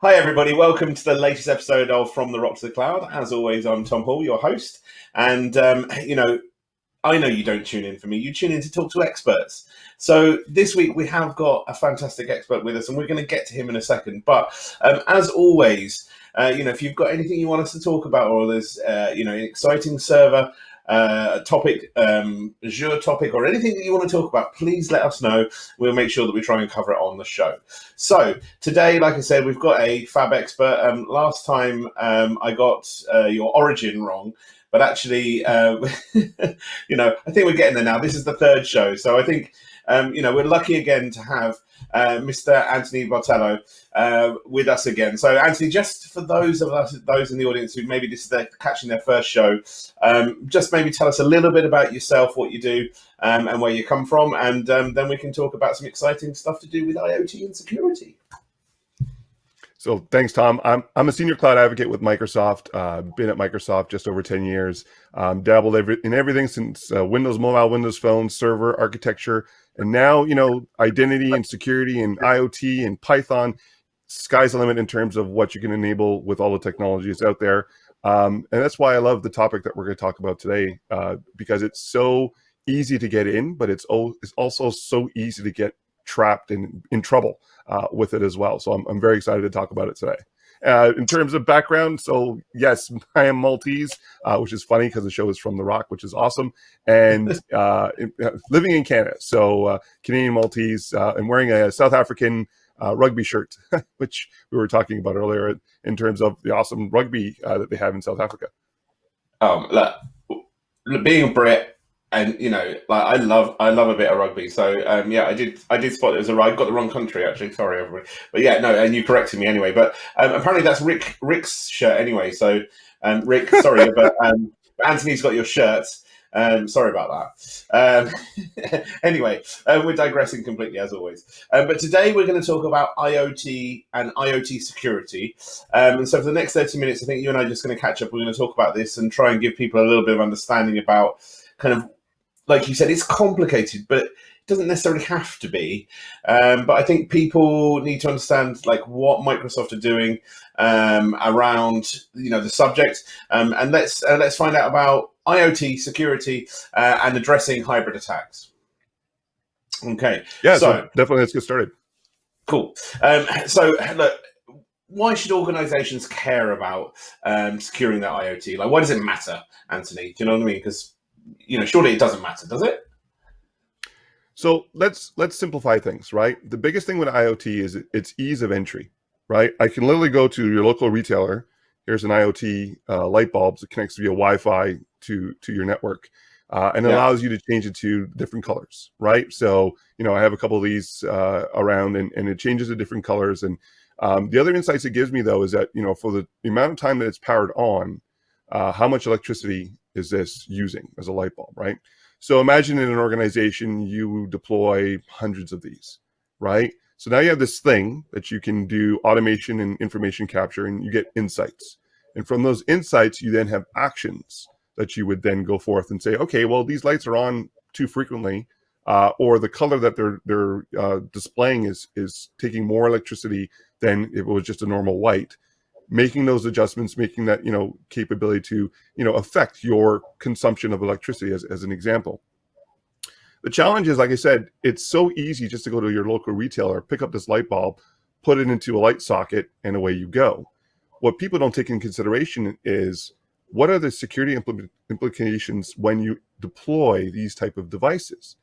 Hi, everybody. Welcome to the latest episode of From the Rock to the Cloud. As always, I'm Tom Hall, your host. And, um, you know, I know you don't tune in for me, you tune in to talk to experts. So this week we have got a fantastic expert with us, and we're going to get to him in a second. But um, as always, uh, you know, if you've got anything you want us to talk about, or there's, uh, you know, an exciting server uh, topic, um, Azure topic, or anything that you want to talk about, please let us know. We'll make sure that we try and cover it on the show. So today, like I said, we've got a fab expert. Um, last time um, I got uh, your origin wrong. But actually, uh, you know, I think we're getting there now. This is the third show, so I think um, you know, we're lucky again to have uh, Mr. Anthony Bartolo uh, with us again. So, Anthony, just for those of us, those in the audience who maybe this is their, catching their first show, um, just maybe tell us a little bit about yourself, what you do, um, and where you come from, and um, then we can talk about some exciting stuff to do with IoT and security. So thanks, Tom. I'm, I'm a senior cloud advocate with Microsoft. Uh, been at Microsoft just over 10 years. Um, dabbled every, in everything since uh, Windows Mobile, Windows Phone, server architecture, and now, you know, identity and security and IoT and Python, sky's the limit in terms of what you can enable with all the technologies out there. Um, and that's why I love the topic that we're going to talk about today, uh, because it's so easy to get in, but it's, it's also so easy to get trapped in, in trouble uh, with it as well. So I'm, I'm very excited to talk about it today. Uh, in terms of background, so yes, I am Maltese, uh, which is funny because the show is from The Rock, which is awesome, and uh, uh, living in Canada. So uh, Canadian Maltese uh, and wearing a South African rugby shirt, which we were talking about earlier in terms of the awesome rugby that they have in South Africa. Um, look, being a Brit, and you know, like I love, I love a bit of rugby. So um, yeah, I did, I did spot it was a I got the wrong country actually. Sorry, everybody. But yeah, no, and you corrected me anyway. But um, apparently that's Rick Rick's shirt anyway. So um, Rick, sorry, but um, Anthony's got your shirt. Um, sorry about that. Um, anyway, uh, we're digressing completely as always. Um, but today we're going to talk about IoT and IoT security. Um, and so for the next 30 minutes, I think you and I are just going to catch up. We're going to talk about this and try and give people a little bit of understanding about kind of like you said, it's complicated, but it doesn't necessarily have to be. Um, but I think people need to understand like what Microsoft are doing um, around you know the subject, um, and let's uh, let's find out about IoT security uh, and addressing hybrid attacks. Okay. Yeah. So, so definitely, let's get started. Cool. Um, so look, why should organizations care about um, securing their IoT? Like, why does it matter, Anthony? Do you know what I mean? Because you know, surely it doesn't matter, does it? So let's let's simplify things, right? The biggest thing with IoT is its ease of entry, right? I can literally go to your local retailer. Here's an IoT uh, light bulb that connects via Wi-Fi to to your network, uh, and yeah. allows you to change it to different colors, right? So you know, I have a couple of these uh, around, and, and it changes to different colors. And um, the other insights it gives me though is that you know, for the, the amount of time that it's powered on, uh, how much electricity is this using as a light bulb, right? So imagine in an organization, you deploy hundreds of these, right? So now you have this thing that you can do automation and information capture and you get insights. And from those insights, you then have actions that you would then go forth and say, okay, well, these lights are on too frequently, uh, or the color that they're they're uh, displaying is is taking more electricity than if it was just a normal white making those adjustments, making that, you know, capability to, you know, affect your consumption of electricity as, as an example. The challenge is, like I said, it's so easy just to go to your local retailer, pick up this light bulb, put it into a light socket, and away you go. What people don't take in consideration is what are the security impl implications when you deploy these type of devices?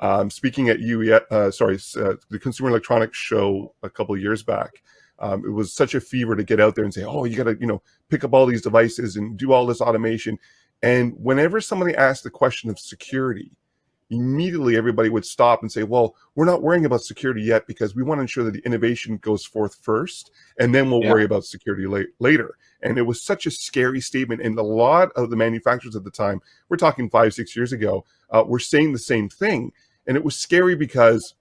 Um, speaking at UE, uh, sorry, uh, the Consumer Electronics Show a couple years back, um, it was such a fever to get out there and say, oh, you got to, you know, pick up all these devices and do all this automation. And whenever somebody asked the question of security, immediately everybody would stop and say, well, we're not worrying about security yet because we want to ensure that the innovation goes forth first, and then we'll yeah. worry about security la later. And it was such a scary statement. And a lot of the manufacturers at the time, we're talking five, six years ago, uh, were saying the same thing. And it was scary because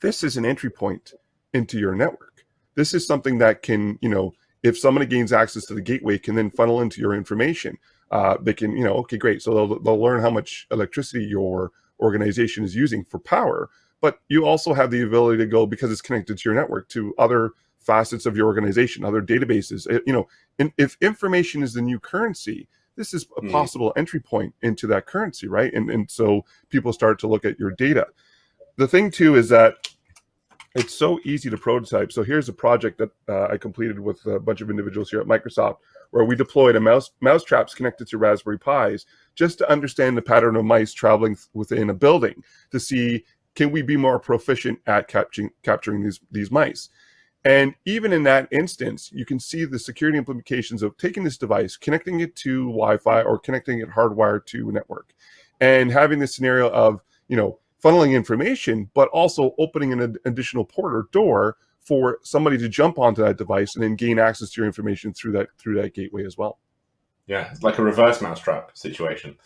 this is an entry point into your network this is something that can, you know, if somebody gains access to the gateway, can then funnel into your information. Uh, they can, you know, okay, great. So they'll, they'll learn how much electricity your organization is using for power, but you also have the ability to go because it's connected to your network to other facets of your organization, other databases. You know, and if information is the new currency, this is a Mm. possible entry point into that currency, right? And and so people start to look at your data. The thing too is that it's so easy to prototype. So here's a project that uh, I completed with a bunch of individuals here at Microsoft, where we deployed a mouse mouse traps connected to Raspberry Pis just to understand the pattern of mice traveling within a building to see can we be more proficient at capturing capturing these these mice. And even in that instance, you can see the security implications of taking this device, connecting it to Wi-Fi or connecting it hardwired to a network, and having this scenario of you know funneling information, but also opening an ad- additional port or door for somebody to jump onto that device and then gain access to your information through that through that gateway as well. Yeah, it's like a reverse mousetrap situation.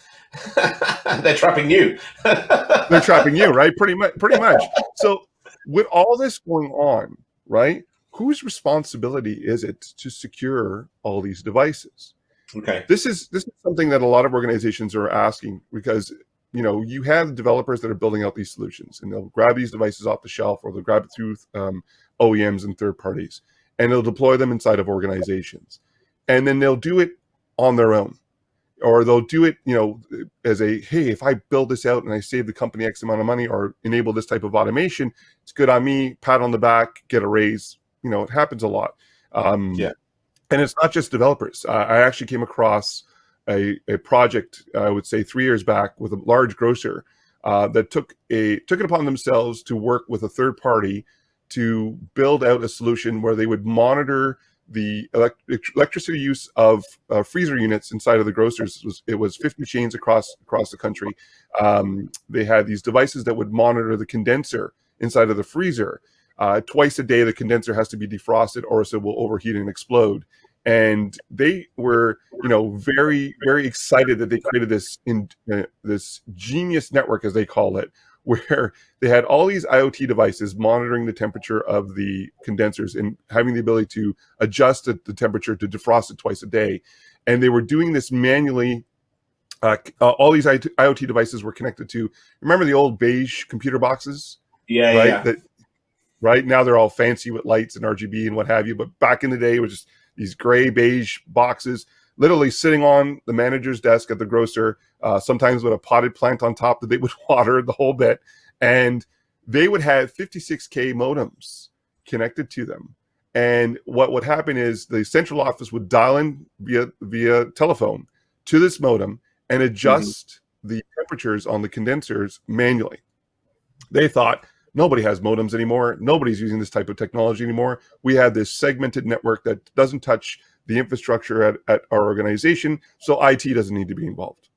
They're trapping you. They're trapping you, right? Pretty much, pretty much. So with all this going on, right? Whose responsibility is it to secure all these devices? Okay. This is this is something that a lot of organizations are asking because you know you have developers that are building out these solutions and they'll grab these devices off the shelf or they'll grab it through um, OEMs and third parties and they'll deploy them inside of organizations. And then they'll do it on their own. Or they'll do it you know as a hey if i build this out and i save the company x amount of money or enable this type of automation it's good on me pat on the back get a raise. You know it happens a lot. Um Yeah. and it's not just developers. Uh, i actually came across a, a project i would say three years back with a large grocer uh, that took a took it upon themselves to work with a third party to build out a solution where they would monitor the elect- electricity use of uh, freezer units inside of the grocers. It was it was 50 chains across across the country. Um, they had these devices that would monitor the condenser inside of the freezer. Uh, twice a day the condenser has to be defrosted or else it will overheat and explode and they were you know very very excited that they created this in uh, this genius network as they call it where they had all these IoT devices monitoring the temperature of the condensers and having the ability to adjust the, the temperature to defrost it twice a day. And they were doing this manually. Uh, uh, all these IoT devices were connected to, remember the old beige computer boxes? Yeah, right? yeah. That, right now they're all fancy with lights and RGB and what have you. But back in the day, it was just these gray beige boxes literally sitting on the manager's desk at the grocer, uh, sometimes with a potted plant on top that they would water the whole bit. And they would have 56K modems connected to them. And what would happen is the central office would dial in via via telephone to this modem and adjust mm-hmm. the temperatures on the condensers manually. They thought nobody has modems anymore. Nobody's using this type of technology anymore. We have this segmented network that doesn't touch the infrastructure at, at our organization, so IT doesn't need to be involved.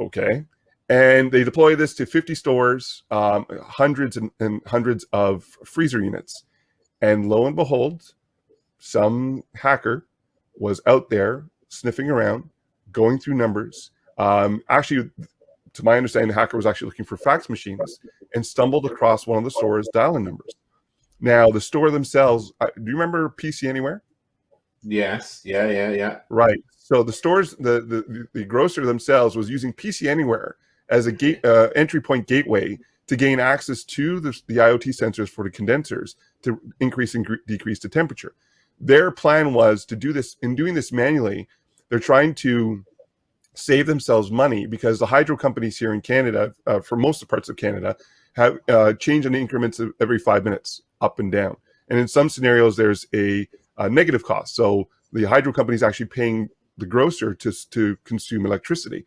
Okay. And they deploy this to 50 stores, um, hundreds and, and hundreds of freezer units. And lo and behold, some hacker was out there sniffing around, going through numbers. Um, actually, to my understanding, the hacker was actually looking for fax machines and stumbled across one of the store's dial-in numbers. Now, the store themselves, do you remember PC Anywhere? Yes. Yeah. Yeah. Yeah. Right. So the stores, the the, the grocer themselves was using PC Anywhere as a gate uh, entry point gateway to gain access to the, the IoT sensors for the condensers to increase and decrease the temperature. Their plan was to do this. In doing this manually, they're trying to save themselves money because the hydro companies here in Canada, uh, for most of parts of Canada, have uh, change in increments of every five minutes, up and down. And in some scenarios, there's a, a negative cost. So the hydro company is actually paying the grocer to to consume electricity.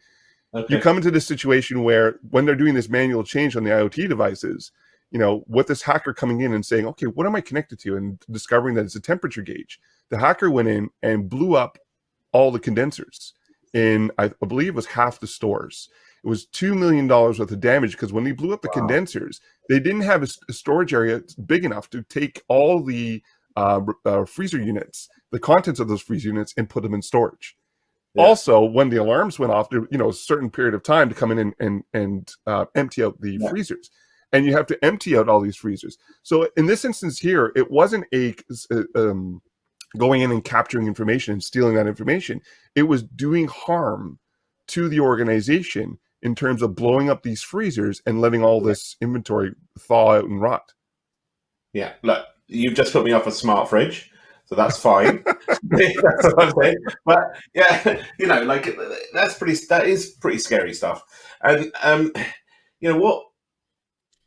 Okay. You come into this situation where when they're doing this manual change on the IoT devices, you know, with this hacker coming in and saying, okay, what am I connected to? And discovering that it's a temperature gauge. The hacker went in and blew up all the condensers in, I believe it was half the stores. It was $2 million worth of damage because when they blew up the wow. condensers, they didn't have a, a, storage area big enough to take all the uh, uh, freezer units, the contents of those freezer units, and put them in storage. Yeah. Also, when the alarms went off, there you know a certain period of time to come in and and, and uh, empty out the yeah. freezers, and you have to empty out all these freezers. So in this instance here, it wasn't a um, going in and capturing information and stealing that information. It was doing harm to the organization in terms of blowing up these freezers and letting all this inventory thaw out and rot. Yeah, look, you've just put me off a smart fridge, so that's fine. that's what I'm saying. But yeah, you know, like that's pretty. That is pretty scary stuff. And um, you know what?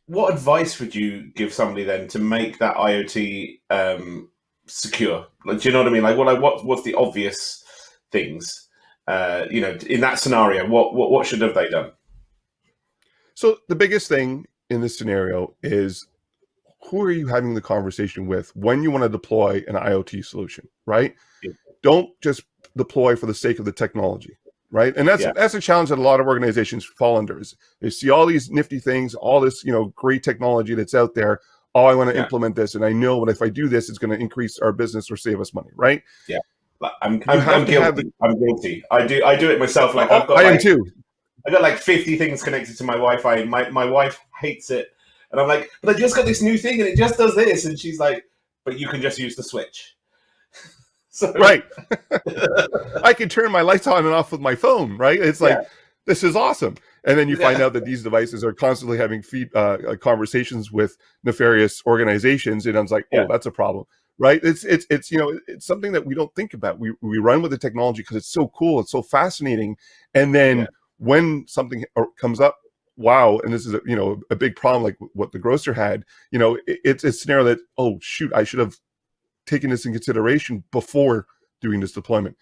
What advice would you give somebody then to make that IoT um, secure? Like, do you know what I mean? Like, what? Like, what? What's the obvious things? Uh, you know, in that scenario, what what what should have they done? So the biggest thing in this scenario is who are you having the conversation with when you want to deploy an IoT solution, right? Yeah. Don't just deploy for the sake of the technology, right? And that's yeah. that's a challenge that a lot of organizations fall under. Is they see all these nifty things, all this you know great technology that's out there. Oh, I want to yeah. implement this, and I know that if I do this, it's going to increase our business or save us money, right? Yeah, I'm, I'm, I'm guilty. The... I'm guilty. I do I do it myself. Like oh, I've got, I like, am too. I got like 50 things connected to my Wi-Fi. My my wife hates it and I'm like, but I just got this new thing and it just does this. And she's like, but you can just use the switch. so, right. I can turn my lights on and off with my phone, right? It's like, yeah. this is awesome. And then you find out that these devices are constantly having feed, uh, uh, conversations with nefarious organizations. And I was like, oh, yeah. that's a problem right it's it's it's you know it's something that we don't think about we we run with the technology because it's so cool it's so fascinating and then yeah. when something comes up wow, and this is a, you know a big problem like what the grocer had. You know, it, it's a scenario that oh shoot, I should have taken this in consideration before doing this deployment.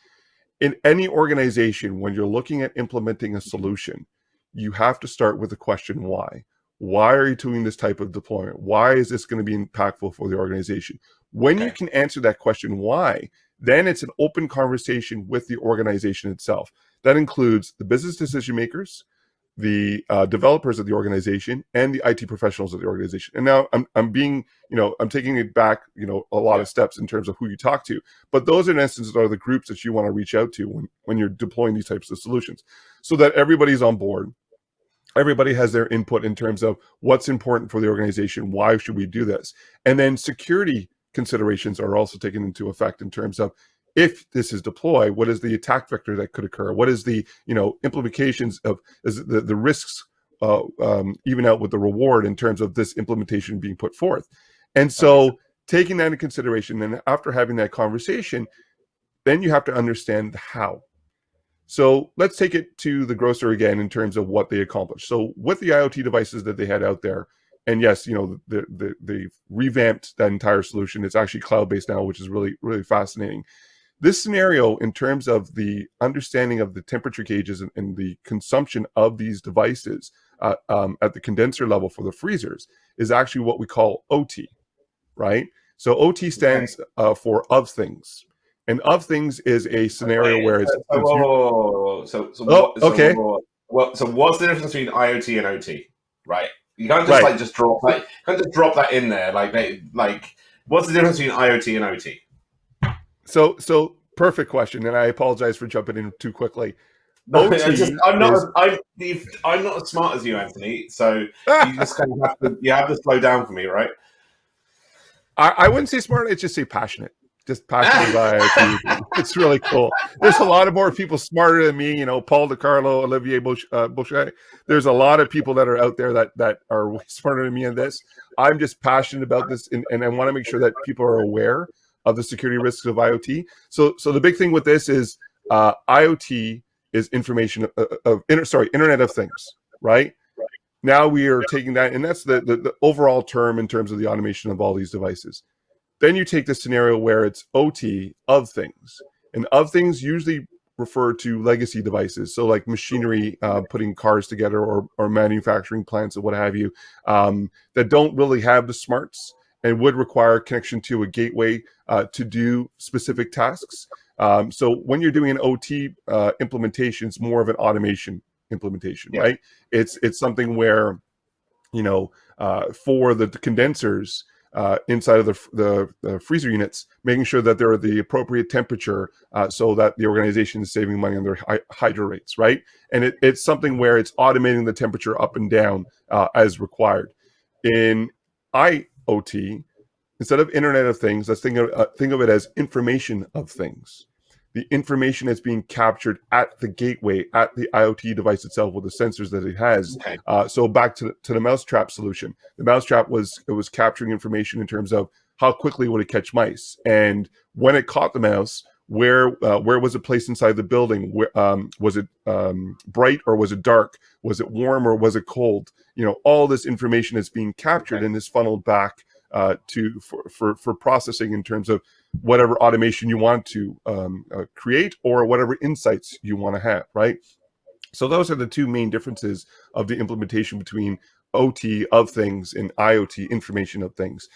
In any organization, when you're looking at implementing a solution, you have to start with the question why. Why are you doing this type of deployment? Why is this going to be impactful for the organization? When okay. you can answer that question why, then it's an open conversation with the organization itself. That includes the business decision makers, the uh, developers of the organization and the IT professionals of the organization. And now I'm, I'm being, you know, I'm taking it back, you know, a lot yeah. of steps in terms of who you talk to, but those in essence are the groups that you want to reach out to when, when you're deploying these types of solutions so that everybody's on board. Everybody has their input in terms of what's important for the organization. Why should we do this? And then security considerations are also taken into effect in terms of if this is deployed, what is the attack vector that could occur? What is the you know implications of is the the risks uh, um, even out with the reward in terms of this implementation being put forth? And so taking that into consideration, and after having that conversation, then you have to understand the how. So let's take it to the grocer again in terms of what they accomplished. So with the IoT devices that they had out there, and yes, you know, the, the, they revamped that entire solution. It's actually cloud-based now, which is really, really fascinating. This scenario, in terms of the understanding of the temperature gauges and, and the consumption of these devices uh, um, at the condenser level for the freezers, is actually what we call OT, right? So OT stands uh, for of things. And of things is a scenario okay. where uh, it's. So, whoa, whoa, whoa, so, so, oh, what, so, okay. Well, so what's the difference between IoT and OT? Right. You can't just right. like just drop like can't just drop that in there. Like they like what's the difference between IoT and OT? So, so perfect question, and I apologize for jumping in too quickly. No, just, I'm not. Is... I'm, I'm not as smart as you, Anthony. So you just kind of have to. You have to slow down for me, right? I, I wouldn't say smart. It's just say passionate. Just passionate by it. It's really cool. There's a lot of more people smarter than me. You know, Paul DeCarlo, Olivier Bloch, uh. There's a lot of people that are out there that that are way smarter than me in this. I'm just passionate about this, and, and I want to make sure that people are aware of the security risks of IoT. So, so the big thing with this is uh, IoT is information of, uh, uh, of inter, sorry, Internet of Things, right? right. Now we are taking that, and that's the, the, the overall term in terms of the automation of all these devices. Then you take the scenario where it's OT of things, and of things usually refer to legacy devices. So like machinery, uh, putting cars together or, or manufacturing plants or what have you, um, that don't really have the smarts and would require connection to a gateway uh, to do specific tasks. Um, so when you're doing an OT uh, implementation, it's more of an automation implementation, yeah. right? It's it's something where, you know, uh, for the condensers uh, inside of the, the, the, freezer units, making sure that they're at the appropriate temperature uh, so that the organization is saving money on their hy hydro rates, right? And it, it's something where it's automating the temperature up and down uh, as required. In IoT, instead of Internet of Things, let's think of, uh, think of it as information of things. The information is being captured at the gateway, at the IoT device itself with the sensors that it has. Okay. Uh, so back to the, to the mousetrap solution. The mousetrap was it was capturing information in terms of how quickly would it catch mice? And when it caught the mouse, where uh, where was it placed inside the building? Where, um, was it um, bright or was it dark? Was it warm or was it cold? You know, all this information is being captured okay. and is funneled back uh, to for, for, for processing in terms of whatever automation you want to um, uh, create or whatever insights you want to have, right? So those are the two main differences of the implementation between OT of things and IoT information of things.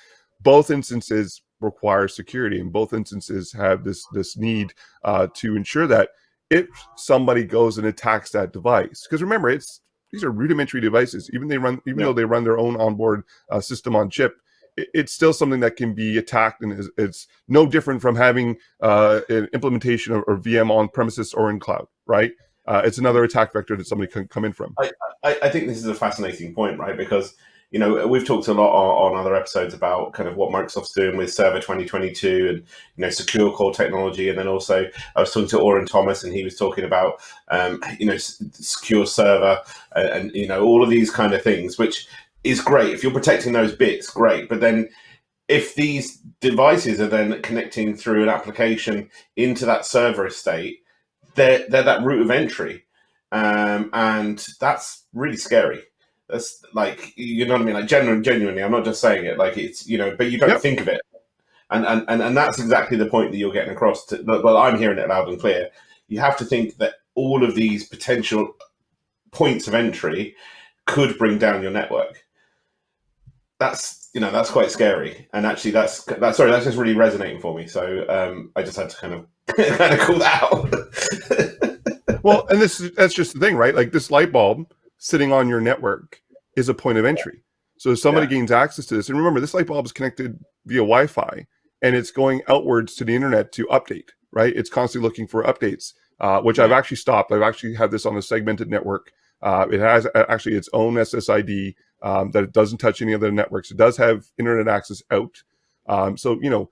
Both instances require security and both instances have this, this need uh, to ensure that if somebody goes and attacks that device, because remember, it's these are rudimentary devices, even they run, even yeah. though they run their own onboard uh, system on chip, it's still something that can be attacked and it's no different from having uh, an implementation or, or, VM on premises or in cloud, right? Uh, it's another attack vector that somebody can come in from. I, I, I, think this is a fascinating point, right? Because you know we've talked a lot on, on, other episodes about kind of what Microsoft's doing with Server 2022 and you know secure core technology, and then also I was talking to Orin Thomas and he was talking about um, you know secure server and, and you know all of these kind of things, which is great. If you're protecting those bits, great. But then if these devices are then connecting through an application into that server estate, they're, they're that route of entry. Um, and that's really scary. That's like, you know what I mean? Like genuinely, genuinely, I'm not just saying it like it's, you know, but you don't yep. think of it. And, and, and, and that's exactly the point that you're getting across to, well, I'm hearing it loud and clear. You have to think that all of these potential points of entry could bring down your network that's you know that's quite scary. And actually that's that's sorry that's just really resonating for me. So um i just had to kind of kind of call that out. Well and this that's just the thing right? Like this light bulb sitting on your network is a point of entry. So if somebody yeah. gains access to this and remember this light bulb is connected via wi-fi and it's going outwards to the internet to update right? It's constantly looking for updates uh, which yeah. i've actually stopped. I've actually had this on a segmented network. Uh, it has actually its own ssid um, that it doesn't touch any other networks. It does have internet access out. Um, so, you know,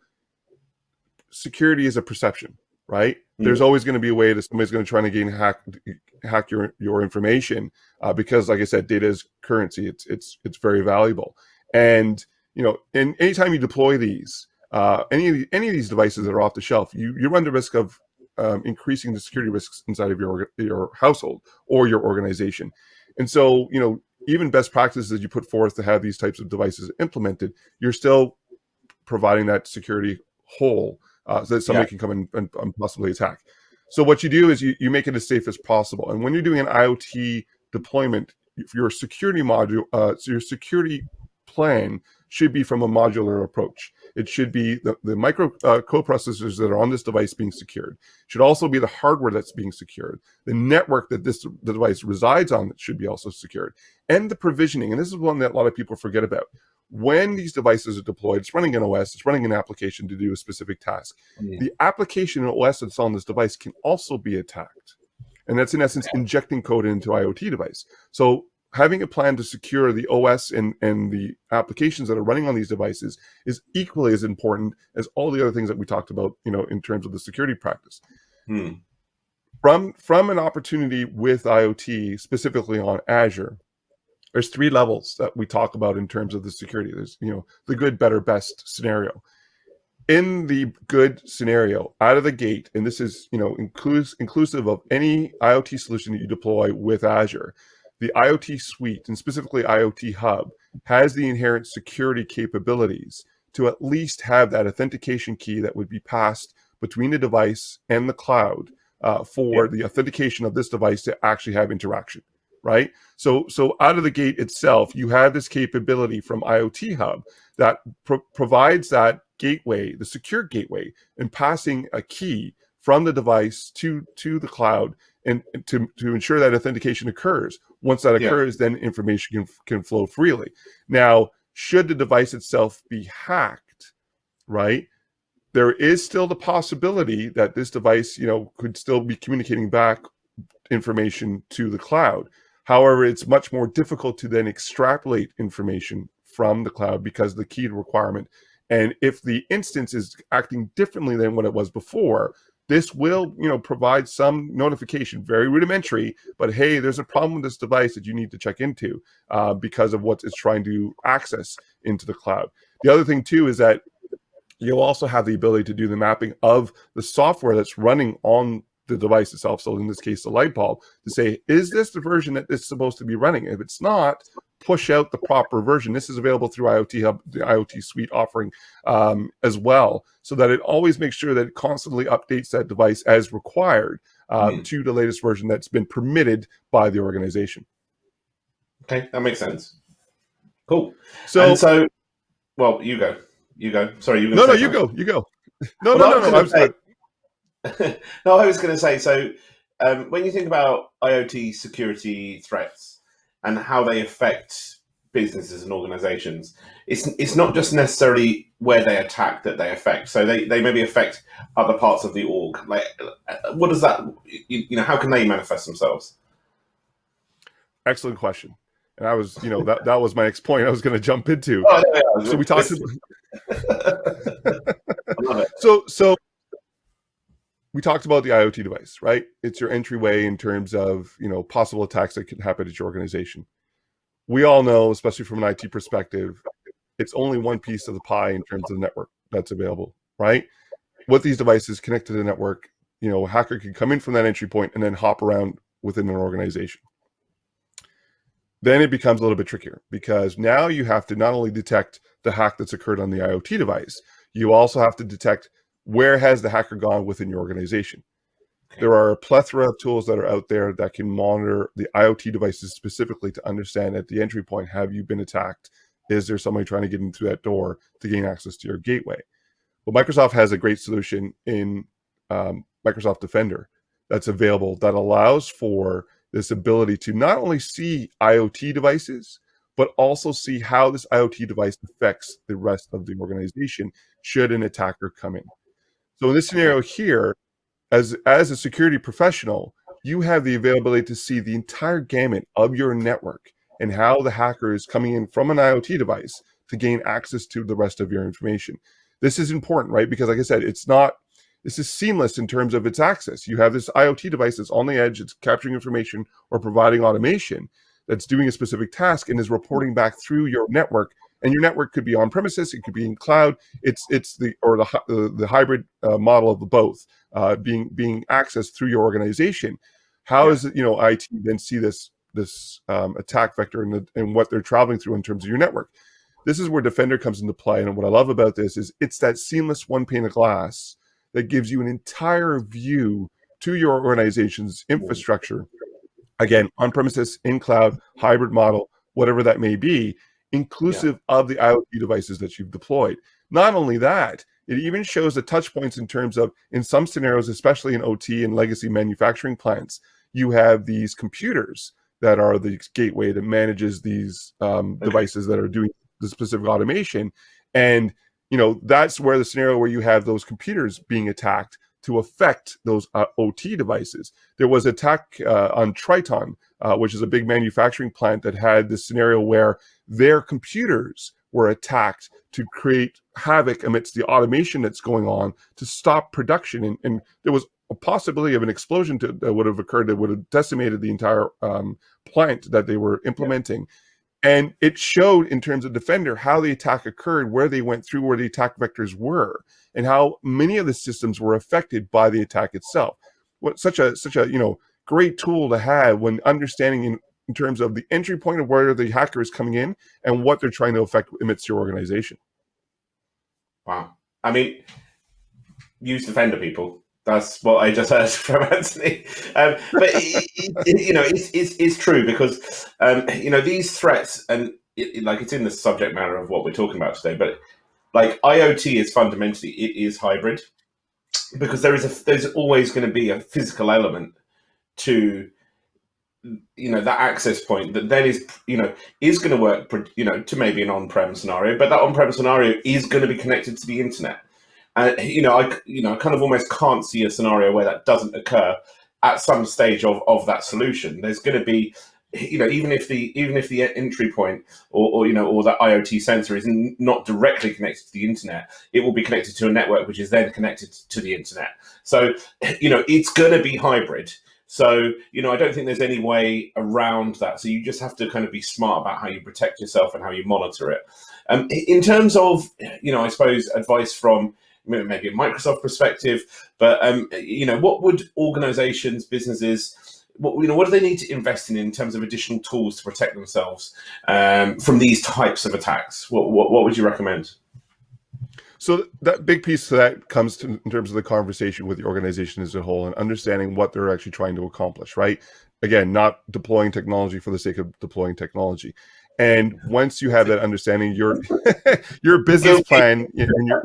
security is a perception, right? Mm. There's always going to be a way that somebody's going to try to gain hack hack your your information uh, because, like I said, data is currency. It's it's it's very valuable. And you know, and anytime you deploy these, uh, any of the, any of these devices that are off the shelf, you you run the risk of um, increasing the security risks inside of your your household or your organization. And so, you know, even best practices that you put forth to have these types of devices implemented, you're still providing that security hole uh, so that somebody yeah. can come in and, and, possibly attack. So what you do is you, you make it as safe as possible. And when you're doing an IoT deployment, your security module, uh, so your security plan should be from a modular approach. It should be the, the micro uh, coprocessors that are on this device being secured. It should also be the hardware that's being secured. The network that this the device resides on should be also secured. And the provisioning, and this is one that a lot of people forget about. When these devices are deployed, it's running an OS, it's running an application to do a specific task. Yeah. The application and OS that's on this device can also be attacked. And that's in essence injecting code into IoT device. So having a plan to secure the OS and, and the applications that are running on these devices is equally as important as all the other things that we talked about, you know, in terms of the security practice. Hmm. From, from an opportunity with IoT, specifically on Azure, there's three levels that we talk about in terms of the security. There's, you know, the good, better, best scenario. In the good scenario, out of the gate, and this is, you know, inclus inclusive of any IoT solution that you deploy with Azure, the IoT suite and specifically IoT Hub has the inherent security capabilities to at least have that authentication key that would be passed between the device and the cloud uh, for yeah. the authentication of this device to actually have interaction, right? So, so out of the gate itself, you have this capability from IoT Hub that pro provides that gateway, the secure gateway, and passing a key from the device to to the cloud and to, to ensure that authentication occurs. Once that occurs, yeah. then information can, can flow freely. Now, should the device itself be hacked, right? There is still the possibility that this device, you know, could still be communicating back information to the cloud. However, it's much more difficult to then extrapolate information from the cloud because the key requirement. And if the instance is acting differently than what it was before, this will you know provide some notification very rudimentary but hey there's a problem with this device that you need to check into uh, because of what it's trying to access into the cloud the other thing too is that You'll also have the ability to do the mapping of the software that's running on the device itself. So in this case, the light bulb to say, is this the version that it's supposed to be running? If it's not, push out the proper version. This is available through IoT Hub, the IoT Suite offering um, as well, so that it always makes sure that it constantly updates that device as required uh, mm. to the latest version that's been permitted by the organization. Okay, that makes sense. Cool. So, and so, well, you go. You go. Sorry, you. No, no, you go. You go. No, well, no, no, no. No, I was going to say. So, um, when you think about IoT security threats and how they affect businesses and organizations, it's it's not just necessarily where they attack that they affect. So they, they maybe affect other parts of the org. Like, uh, what does that? You, you know, how can they manifest themselves? Excellent question. And I was, you know, that, that was my next point I was going to jump into. Oh, yeah, yeah. So we talked about, so, so we talked about the IoT device, right? It's your entryway in terms of, you know, possible attacks that can happen at your organization. We all know, especially from an IT perspective, it's only one piece of the pie in terms of the network that's available, right? With these devices connected to the network, you know, a hacker can come in from that entry point and then hop around within an organization then it becomes a little bit trickier because now you have to not only detect the hack that's occurred on the IoT device, you also have to detect where has the hacker gone within your organization. Okay. There are a plethora of tools that are out there that can monitor the IoT devices specifically to understand at the entry point, have you been attacked? Is there somebody trying to get in through that door to gain access to your gateway? Well, Microsoft has a great solution in um, Microsoft Defender that's available that allows for this ability to not only see IoT devices, but also see how this IoT device affects the rest of the organization should an attacker come in. So in this scenario here, as, as a security professional, you have the availability to see the entire gamut of your network and how the hacker is coming in from an IoT device to gain access to the rest of your information. This is important, right? Because like I said, it's not this is seamless in terms of its access. You have this IoT device that's on the edge, it's capturing information or providing automation that's doing a specific task and is reporting back through your network. And your network could be on premises, it could be in cloud. It's it's the or the the, the hybrid uh, model of the both uh, being being accessed through your organization. How yeah. is it you know IT then see this this um, attack vector and, the, and what they're traveling through in terms of your network? This is where Defender comes into play. And what I love about this is it's that seamless one pane of glass that gives you an entire view to your organization's infrastructure. Again, on premises, in cloud, hybrid model, whatever that may be, inclusive yeah. of the IoT devices that you've deployed. Not only that, it even shows the touch points in terms of, in some scenarios, especially in OT and legacy manufacturing plants, you have these computers that are the gateway that manages these um, devices that are doing the specific automation. And you know, that's where the scenario where you have those computers being attacked to affect those uh, OT devices. There was attack uh, on Triton, uh, which is a big manufacturing plant that had this scenario where their computers were attacked to create havoc amidst the automation that's going on to stop production. And, and there was a possibility of an explosion to, that would have occurred that would have decimated the entire um, plant that they were implementing. Yeah. And it showed in terms of Defender how the attack occurred, where they went through, where the attack vectors were, and how many of the systems were affected by the attack itself. What such a such a you know great tool to have when understanding in, terms of the entry point of where the hacker is coming in and what they're trying to affect amidst your organization. Wow. I mean, use Defender people. That's what I just heard from Anthony. Um, but it, it, you know, it's, it's, it's true because um, you know these threats and it, like it's in the subject matter of what we're talking about today. But like IoT is fundamentally it is hybrid because there is a there's always going to be a physical element to you know that access point that then is you know is going to work you know to maybe an on-prem scenario but that on-prem scenario is going to be connected to the internet. And you know, I you know, I kind of almost can't see a scenario where that doesn't occur at some stage of of that solution. There's going to be you know even if the even if the entry point or, or you know or that iot sensor is not directly connected to the internet it will be connected to a network which is then connected to the internet. So you know it's going to be hybrid so you know i don't think there's any way around that so you just have to kind of be smart about how you protect yourself and how you monitor it Um, in terms of, you know, I suppose advice from maybe a Microsoft perspective, but um, you know, what would organizations, businesses, what you know, what do they need to invest in in terms of additional tools to protect themselves um, from these types of attacks? What, what, what would you recommend? So that big piece of that comes to in terms of the conversation with the organization as a whole and understanding what they're actually trying to accomplish, right? Again, not deploying technology for the sake of deploying technology. And once you have that understanding, your your business plan and your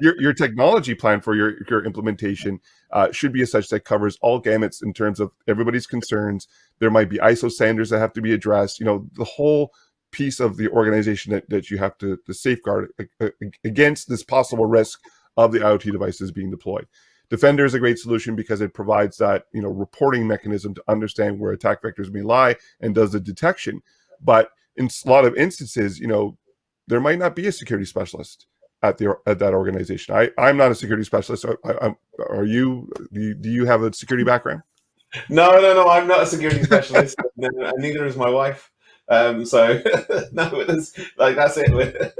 your, your technology plan for your, your implementation uh, should be as such that covers all gamuts in terms of everybody's concerns. There might be ISO standards that have to be addressed. You know, the whole piece of the organization that, that you have to, to safeguard uh, against this possible risk of the IoT devices being deployed. Defender is a great solution because it provides that you know reporting mechanism to understand where attack vectors may lie and does the detection. But in a lot of instances, you know, there might not be a security specialist at the at that organization. I I'm not a security specialist. I, um, are you do, you? do you have a security background? No, no, no. I'm not a security specialist, and uh, neither is my wife. Um, so no, it's like that's it.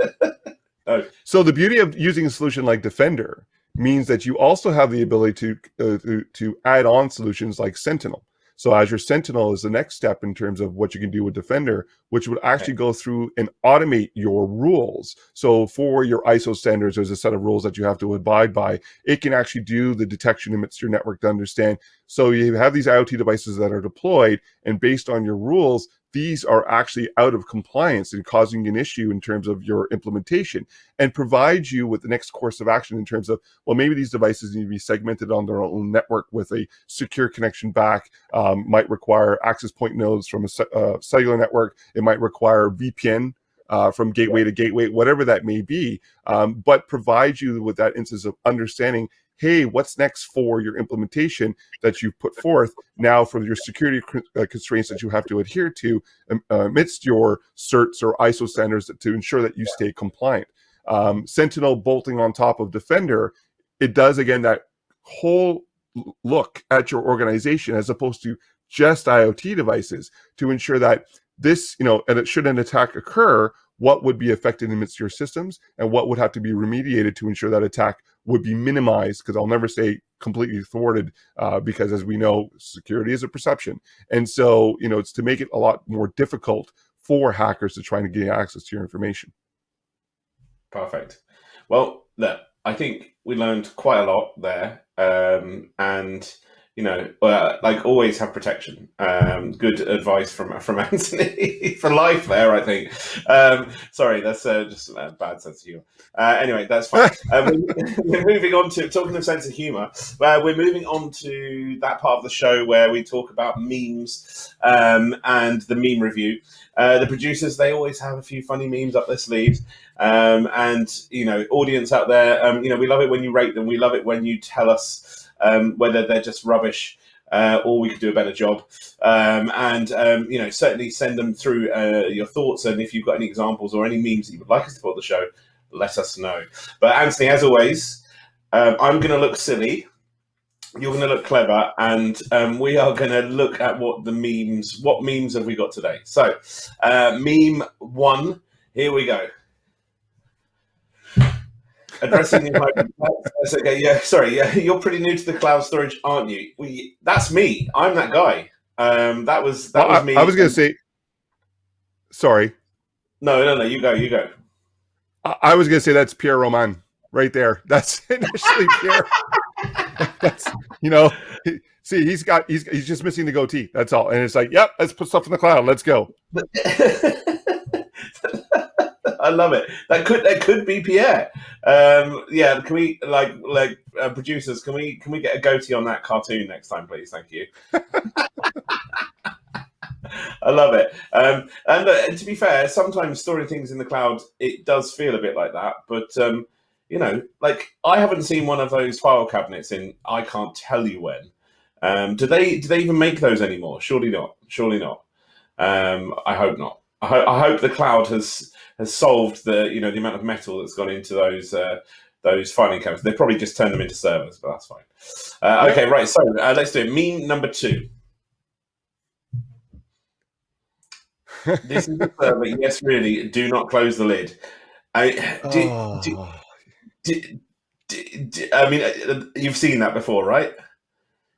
no. So the beauty of using a solution like Defender means that you also have the ability to, uh, to, to add on solutions like Sentinel. So Azure Sentinel is the next step in terms of what you can do with Defender, which would actually go through and automate your rules. So for your ISO standards, there's a set of rules that you have to abide by. It can actually do the detection amidst your network to understand. So you have these IoT devices that are deployed, and based on your rules, these are actually out of compliance and causing an issue in terms of your implementation and provide you with the next course of action in terms of, well, maybe these devices need to be segmented on their own network with a secure connection back, um, might require access point nodes from a uh, cellular network. It might require VPN uh, from gateway to gateway, whatever that may be, um, but provide you with that instance of understanding hey, what's next for your implementation that you've put forth now for your security uh, constraints that you have to adhere to um, uh, amidst your certs or ISO standards to ensure that you stay compliant. Um, Sentinel bolting on top of Defender, it does again that whole look at your organization as opposed to just IoT devices to ensure that this, you know, and it should an attack occur, what would be affected amidst your systems and what would have to be remediated to ensure that attack would be minimized because I'll never say completely thwarted uh, because as we know, security is a perception. And so, you know, it's to make it a lot more difficult for hackers to try and gain access to your information. Perfect. Well, look, I think we learned quite a lot there. Um, and you know, uh, like always have protection. Um, good advice from from Anthony for life there, I think. Um, sorry, that's uh, just a bad sense of humor. Uh, anyway, that's fine. Uh, we're, moving on to talking of sense of humor. Uh, we're moving on to that part of the show where we talk about memes um, and the meme review. Uh, the producers they always have a few funny memes up their sleeves. Um, and you know, audience out there, um, you know, we love it when you rate them. We love it when you tell us um, whether they're just rubbish uh, or we could do a better job. Um, and um, you know, certainly send them through uh, your thoughts, and if you've got any examples or any memes that you would like us to put on the show, let us know. But Anthony, as always, um, I'm going to look silly. You're going to look clever, and um, we are going to look at what the memes. What memes have we got today? So, uh, meme one. Here we go addressing the That's okay. Yeah, sorry. Yeah, you're pretty new to the cloud storage, aren't you? We, that's me. I'm that guy. Um, that was that well, was me. I was going to say. Sorry. No, no, no. You go. You go. I, I was going to say that's Pierre Roman right there. That's initially Pierre. that's you know. He, see, he's got he's he's just missing the goatee. That's all. And it's like, yep, let's put stuff in the cloud. Let's go. I love it. That could that could be Pierre. Um, yeah, can we like like uh, producers? Can we can we get a goatee on that cartoon next time, please? Thank you. I love it. Um, and uh, to be fair, sometimes storing things in the cloud it does feel a bit like that, but. Um, you know, like I haven't seen one of those file cabinets in I can't tell you when. Um, do they do they even make those anymore? Surely not. Surely not. Um, I hope not. I, ho- I, hope the cloud has has solved the you know the amount of metal that's gone into those uh, those filing cabinets. They probably just turned them into servers, but that's fine. Uh, okay, right. So uh, let's do it. Meme number two. this is the server. Yes, really. Do not close the lid. I, do, oh. do, do, I mean, uh, you've seen that before, right?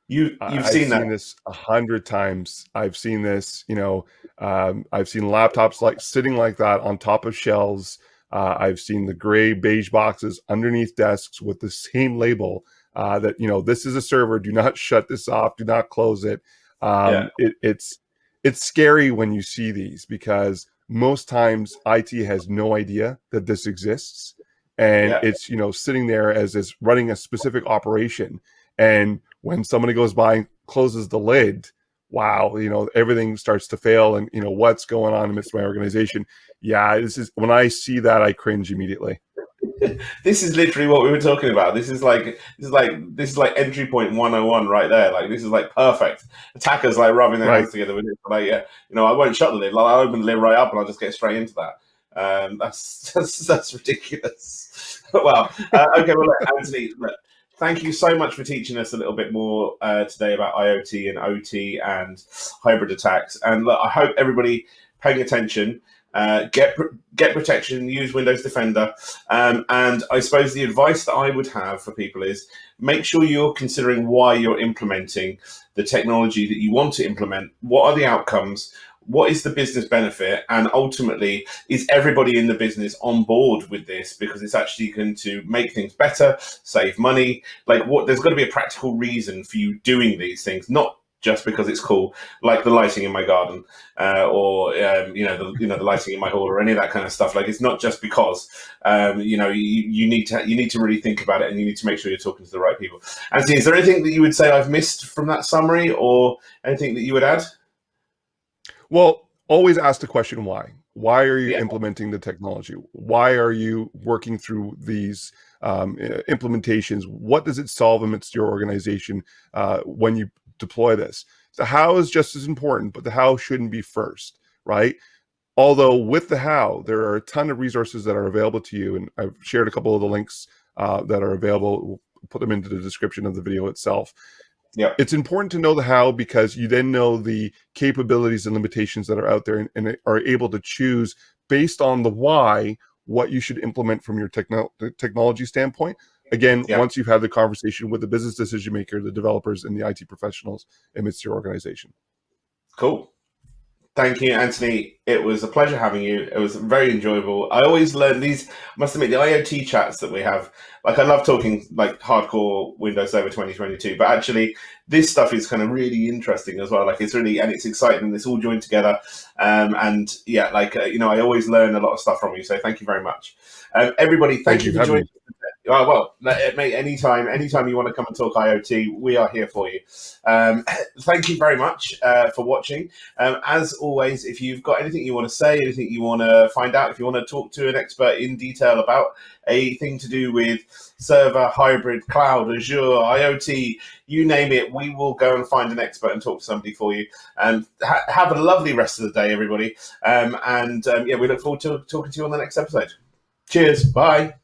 You you've I've seen this a hundred times. I've seen this. You know, um, I've seen laptops like sitting like that on top of shelves. Uh, I've seen the gray beige boxes underneath desks with the same label uh, that you know this is a server. Do not shut this off. Do not close it. Um, yeah. it it's it's scary when you see these because most times IT has no idea that this exists and yeah. it's you know sitting there as is running a specific operation and when somebody goes by and closes the lid wow you know everything starts to fail and you know what's going on amidst my organization? Yeah this is when i see that i cringe immediately. This is literally what we were talking about. This is like this is like this is like entry point 101 right there. Like this is like perfect. Attackers like rubbing their right. hands together with it. Like yeah you know i won't shut the lid. Like, i'll open the lid right up and i'll just get straight into that. Um, that's, that's that's ridiculous. well, uh, okay. Well, look, Anthony, look, thank you so much for teaching us a little bit more uh, today about IoT and OT and hybrid attacks. And look, I hope everybody paying attention. Uh, get get protection. Use Windows Defender. Um, and I suppose the advice that I would have for people is make sure you're considering why you're implementing the technology that you want to implement. What are the outcomes? What is the business benefit? And ultimately is everybody in the business on board with this? Because it's actually going to make things better save money. Like what there's got to be a practical reason for you doing these things not just because it's cool like the lighting in my garden uh, or um, you know the you know the lighting in my hall or any of that kind of stuff. Like it's not just because um, you know you, you need to you need to really think about it and you need to make sure you're talking to the right people. And is there anything that you would say i've missed from that summary or anything that you would add well, always ask the question why. Why are you yeah. implementing the technology? Why are you working through these um, implementations? What does it solve amidst your organization uh, when you deploy this? The how is just as important, but the how shouldn't be first, right? Although with the how, there are a ton of resources that are available to you, and I've shared a couple of the links uh, that are available. We'll put them into the description of the video itself. Yeah. It's important to know the how because you then know the capabilities and limitations that are out there and, and are able to choose based on the why what you should implement from your techno technology standpoint. Again, yeah. once you've had the conversation with the business decision maker, the developers, and the IT professionals amidst your organization. Cool. Thank you, Anthony. It was a pleasure having you. It was very enjoyable. I always learn these, must admit, the IoT chats that we have. Like, I love talking like hardcore Windows Server 2022, but actually, this stuff is kind of really interesting as well. Like, it's really, and it's exciting. It's all joined together. Um, and yeah, like, uh, you know, I always learn a lot of stuff from you. So thank you very much. Um, everybody, thank, thank you for joining. Oh, well, mate, anytime, anytime you want to come and talk IoT, we are here for you. Um, thank you very much uh, for watching. Um, as always, if you've got anything you want to say, anything you want to find out, if you want to talk to an expert in detail about a thing to do with server, hybrid, cloud, Azure, IoT, you name it, we will go and find an expert and talk to somebody for you. And ha have a lovely rest of the day, everybody. Um, and um, yeah, we look forward to talking to you on the next episode. Cheers. Bye.